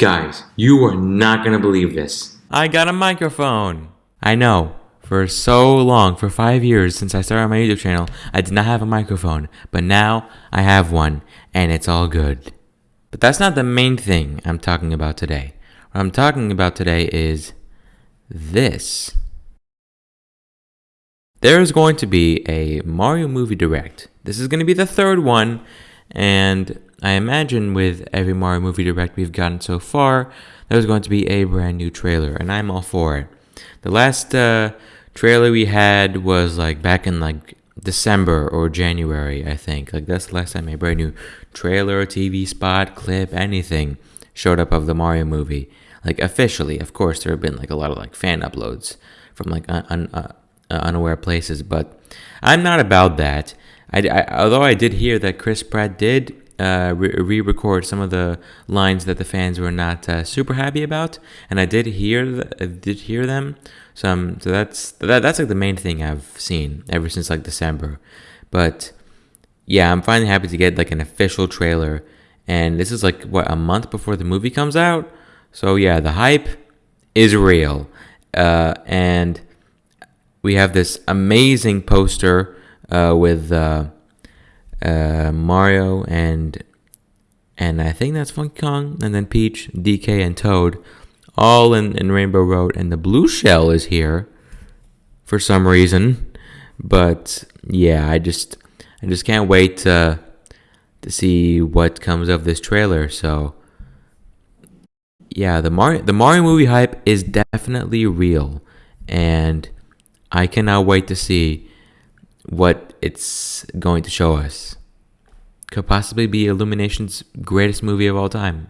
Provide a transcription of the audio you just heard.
Guys, you are not gonna believe this. I got a microphone. I know. For so long, for five years since I started my YouTube channel, I did not have a microphone. But now I have one, and it's all good. But that's not the main thing I'm talking about today. What I'm talking about today is this. There's going to be a Mario movie direct. This is going to be the third one, and I imagine with every Mario movie direct we've gotten so far, there's going to be a brand new trailer, and I'm all for it. The last uh, trailer we had was like back in like December or January, I think. Like that's the last time a brand new trailer, TV spot, clip, anything showed up of the Mario movie. Like officially, of course, there have been like a lot of like fan uploads from like un- un- uh, unaware places, but I'm not about that. I, I, although I did hear that Chris Pratt did uh, re-record some of the lines that the fans were not uh, super happy about, and I did hear th- did hear them. So, um, so that's that, that's like the main thing I've seen ever since like December. But yeah, I'm finally happy to get like an official trailer, and this is like what a month before the movie comes out. So yeah, the hype is real, uh, and we have this amazing poster uh, with uh, uh, Mario and and I think that's Funky Kong, and then Peach, DK, and Toad, all in, in Rainbow Road, and the blue shell is here for some reason. But yeah, I just I just can't wait to to see what comes of this trailer. So yeah, the Mario the Mario movie hype is definitely real, and I cannot wait to see what it's going to show us. Could possibly be Illumination's greatest movie of all time.